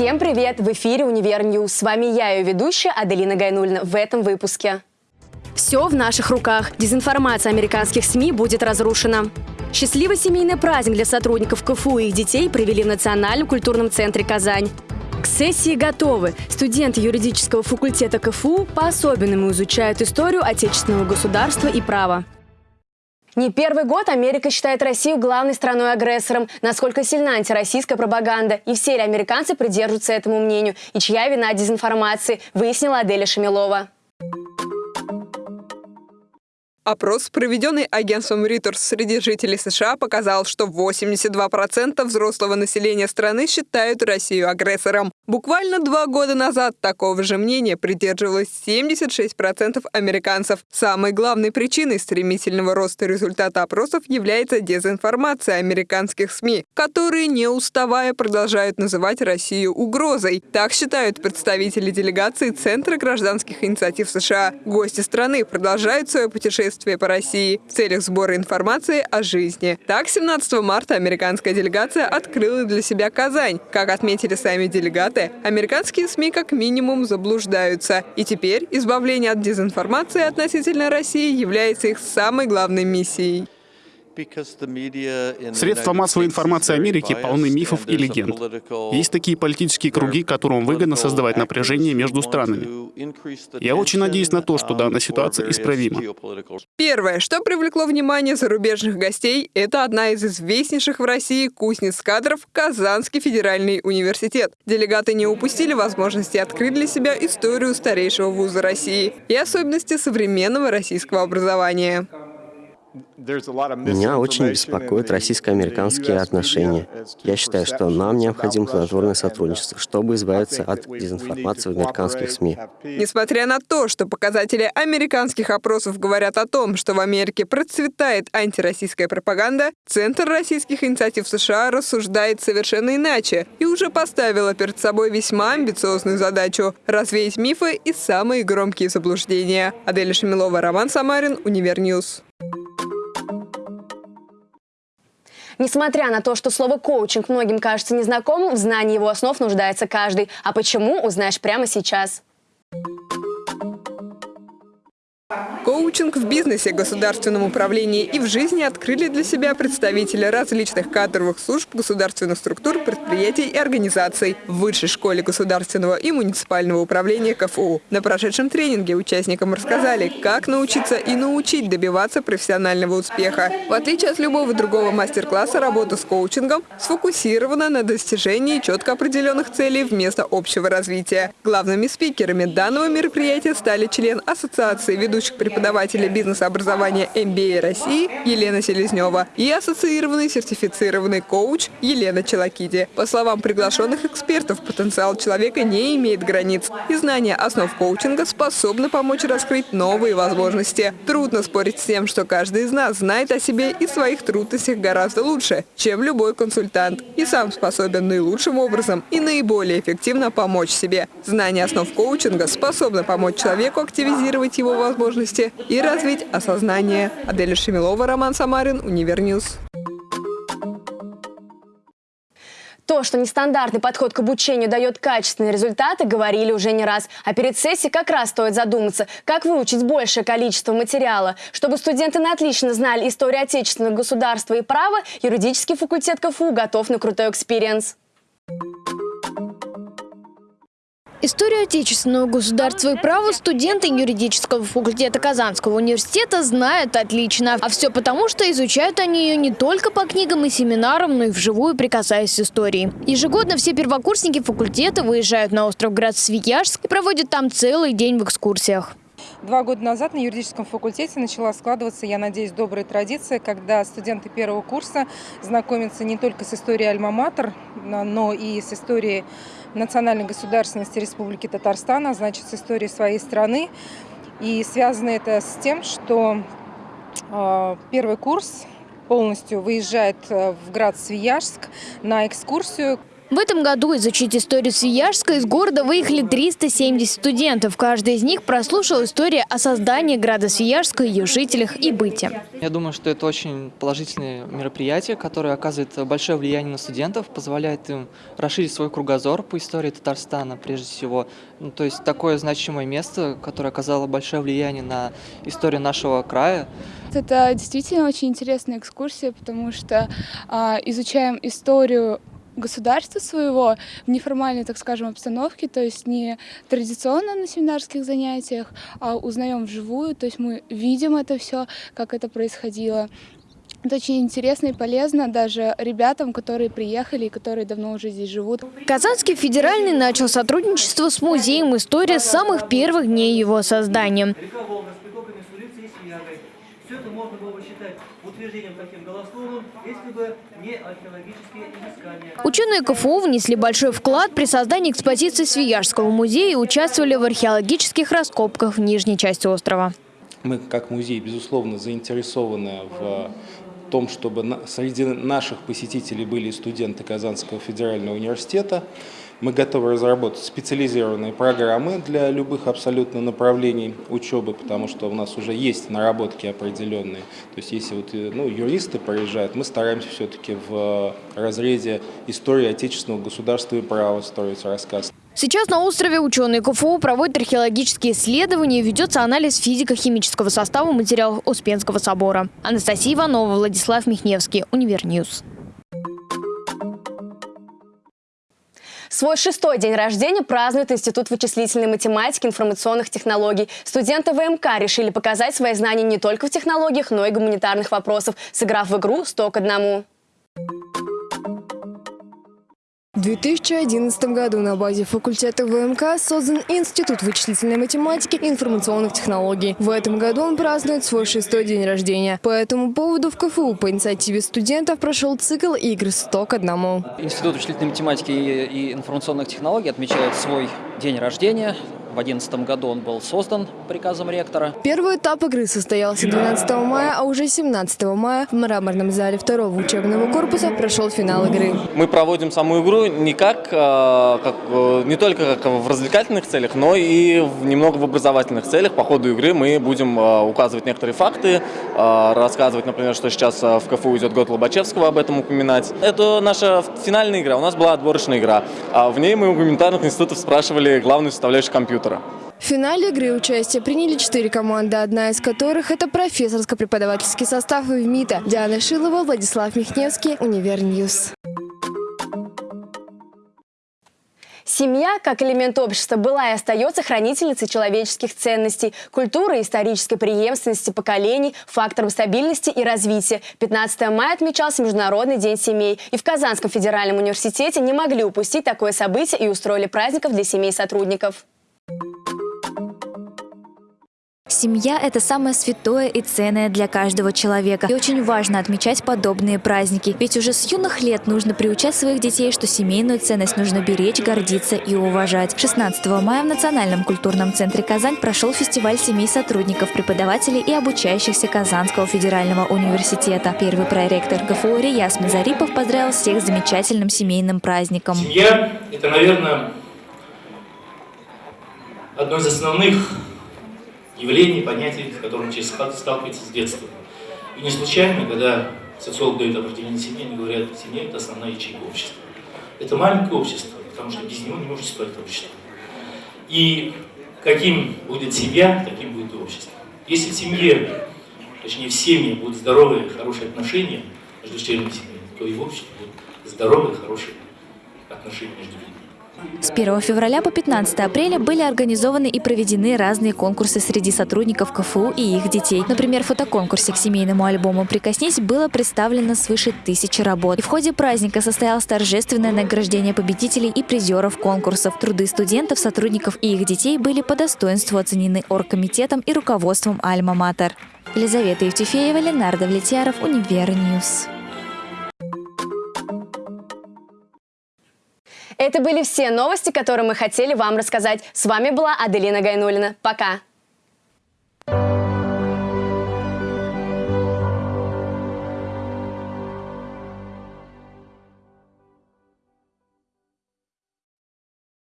Всем привет! В эфире «Univer News». С вами я, ее ведущая Аделина Гайнуллина. В этом выпуске. Все в наших руках. Дезинформация американских СМИ будет разрушена. Счастливый семейный праздник для сотрудников КФУ и их детей провели в Национальном культурном центре «Казань». К сессии готовы. Студенты юридического факультета КФУ по-особенному изучают историю отечественного государства и права. Не первый год Америка считает Россию главной страной-агрессором. Насколько сильна антироссийская пропаганда. И все ли американцы придерживаются этому мнению. И чья вина дезинформации, выяснила Аделя Шамилова. Опрос, проведенный агентством Reuters среди жителей США, показал, что 82% взрослого населения страны считают Россию агрессором. Буквально два года назад такого же мнения придерживалось 76% американцев. Самой главной причиной стремительного роста результата опросов является дезинформация американских СМИ, которые, не уставая, продолжают называть Россию угрозой. Так считают представители делегации Центра гражданских инициатив США. Гости страны продолжают свое путешествие путешествие по России в целях сбора информации о жизни. Так, 17 марта американская делегация открыла для себя Казань. Как отметили сами делегаты, американские СМИ как минимум заблуждаются. И теперь избавление от дезинформации относительно России является их самой главной миссией. Средства массовой информации Америки полны мифов и легенд. Есть такие политические круги, которым выгодно создавать напряжение между странами. Я очень надеюсь на то, что данная ситуация исправима. Первое, что привлекло внимание зарубежных гостей, это одна из известнейших в России кузнец кадров Казанский федеральный университет. Делегаты не упустили возможности открыть для себя историю старейшего вуза России и особенности современного российского образования. Меня очень беспокоят российско-американские отношения. Я считаю, что нам необходимо плодотворное сотрудничество, чтобы избавиться от дезинформации в американских СМИ. Несмотря на то, что показатели американских опросов говорят о том, что в Америке процветает антироссийская пропаганда, Центр российских инициатив США рассуждает совершенно иначе и уже поставила перед собой весьма амбициозную задачу – развеять мифы и самые громкие заблуждения. Аделя Шамилова, Роман Самарин, Univer News. Несмотря на то, что слово «коучинг» многим кажется незнакомым, в знании его основ нуждается каждый. А почему, узнаешь прямо сейчас. Коучинг в бизнесе, государственном управлении и в жизни открыли для себя представители различных кадровых служб государственных структур, предприятий и организаций в Высшей школе государственного и муниципального управления КФУ. На прошедшем тренинге участникам рассказали, как научиться и научить добиваться профессионального успеха. В отличие от любого другого мастер-класса, работа с коучингом сфокусирована на достижении четко определенных целей вместо общего развития. Главными спикерами данного мероприятия стали член Ассоциации ведущих ведущих преподавателя бизнес-образования MBA России Елена Селезнева и ассоциированный сертифицированный коуч Елена Челакиди. По словам приглашенных экспертов, потенциал человека не имеет границ, и знание основ коучинга способны помочь раскрыть новые возможности. Трудно спорить с тем, что каждый из нас знает о себе и своих трудностях гораздо лучше, чем любой консультант, и сам способен наилучшим образом и наиболее эффективно помочь себе. Знание основ коучинга способно помочь человеку активизировать его возможности и развить осознание. Аделя Шемилова, Роман Самарин, Univer News. То, что нестандартный подход к обучению дает качественные результаты, говорили уже не раз. А перед сессией как раз стоит задуматься, как выучить большее количество материала. Чтобы студенты на отлично знали историю отечественного государства и права, юридический факультет КФУ готов на крутой experience. Историю отечественного государства и права студенты юридического факультета Казанского университета знают отлично. А все потому, что изучают они ее не только по книгам и семинарам, но и вживую прикасаясь с историей. Ежегодно все первокурсники факультета выезжают на остров Град-Свияжск и проводят там целый день в экскурсиях. Два года назад на юридическом факультете начала складываться, я надеюсь, добрая традиция, когда студенты первого курса знакомятся не только с историей Альма-Матер, но и с историей национальной государственности Республики Татарстан, а значит, с историей своей страны. И связано это с тем, что э, первый курс полностью выезжает э, в град Свияжск на экскурсию В этом году изучить историю Свияжска из города выехали 370 студентов. Каждый из них прослушал историю о создании града Свияжска, ее жителях и быте. Я думаю, что это очень положительное мероприятие, которое оказывает большое влияние на студентов, позволяет им расширить свой кругозор по истории Татарстана прежде всего. Ну, то есть такое значимое место, которое оказало большое влияние на историю нашего края. Это действительно очень интересная экскурсия, потому что а, изучаем историю государства своего в неформальной, так скажем, обстановке, то есть не традиционно на семинарских занятиях, а узнаем вживую, то есть мы видим это все, как это происходило. Это очень интересно и полезно даже ребятам, которые приехали и которые давно уже здесь живут. Казанский федеральный начал сотрудничество с Музеем истории с самых первых дней его создания. Все это можно было бы считать утверждением таким голословным, если бы не археологические изыскания. Ученые КФУ внесли большой вклад при создании экспозиции Свияжского музея и участвовали в археологических раскопках в нижней части острова. Мы, как музей, безусловно, заинтересованы в том, чтобы среди наших посетителей были студенты Казанского федерального университета. Мы готовы разработать специализированные программы для любых абсолютно направлений учебы, потому что у нас уже есть наработки определенные. То есть если вот, э, ну, юристы приезжают, мы стараемся все-таки в разрезе истории отечественного государства и права строить рассказ. Сейчас на острове ученые КФУ проводят археологические исследования и ведется анализ физико-химического состава материалов Успенского собора. Анастасия Иванова, Владислав Михневский, Univer News. Свой шестой день рождения празднует Институт вычислительной математики и информационных технологий. Студенты ВМК решили показать свои знания не только в технологиях, но и гуманитарных вопросах, сыграв в игру «100 к одному». В 2011 году на базе факультета ВМК создан Институт вычислительной математики и информационных технологий. В этом году он празднует свой шестой день рождения. По этому поводу в КФУ по инициативе студентов прошел цикл игр «100 к одному». Институт вычислительной математики и информационных технологий отмечает свой день рождения. В 2011 году он был создан приказом ректора. Первый этап игры состоялся 12 мая, а уже 17 мая в мраморном зале второго учебного корпуса прошел финал игры. Мы проводим саму игру не, как, э, как, э, не только как в развлекательных целях, но и немного в образовательных целях. По ходу игры мы будем э, указывать некоторые факты, рассказывать, например, что сейчас в КФУ идет год Лобачевского, об этом упоминать. Это наша финальная игра, у нас была отборочная игра. А в ней мы у гуманитарных институтов спрашивали главную составляющую компьютера компьютера. В финале игры участие приняли четыре команды, одна из которых – это профессорско-преподавательский состав ВМИТа. Диана Шилова, Владислав Михневский, Univer News. Семья, как элемент общества, была и остается хранительницей человеческих ценностей, культуры и исторической преемственности поколений, фактором стабильности и развития. 15 мая отмечался Международный день семей. И в Казанском федеральном университете не могли упустить такое событие и устроили праздников для семей сотрудников. Семья – это самое святое и ценное для каждого человека. И очень важно отмечать подобные праздники. Ведь уже с юных лет нужно приучать своих детей, что семейную ценность нужно беречь, гордиться и уважать. 16 мая в Национальном культурном центре «Казань» прошел фестиваль семей сотрудников, преподавателей и обучающихся Казанского федерального университета. Первый проректор ГФУ Рияс Мазарипов поздравил всех с замечательным семейным праздником. Семья – это, наверное, одно из основных явлений, понятий, с которым человек сталкивается с детства. И не случайно, когда социолог дает определение семьи, они говорят, семья – это основная ячейка общества. Это маленькое общество, потому что без него не может существовать общество. И каким будет семья, таким будет и общество. Если в семье, точнее в семье будут здоровые, хорошие отношения между членами семьи, то и в обществе будут здоровые, хорошие отношения между людьми. С 1 февраля по 15 апреля были организованы и проведены разные конкурсы среди сотрудников КФУ и их детей. Например, в фотоконкурсе к семейному альбому «Прикоснись» было представлено свыше тысячи работ. И в ходе праздника состоялось торжественное награждение победителей и призеров конкурсов. Труды студентов, сотрудников и их детей были по достоинству оценены оргкомитетом и руководством «Альма-Матер». Елизавета Евтефеева, Ленардо Влетьяров, Univer News. Это были все новости, которые мы хотели вам рассказать. С вами была Аделина Гайнулина. Пока!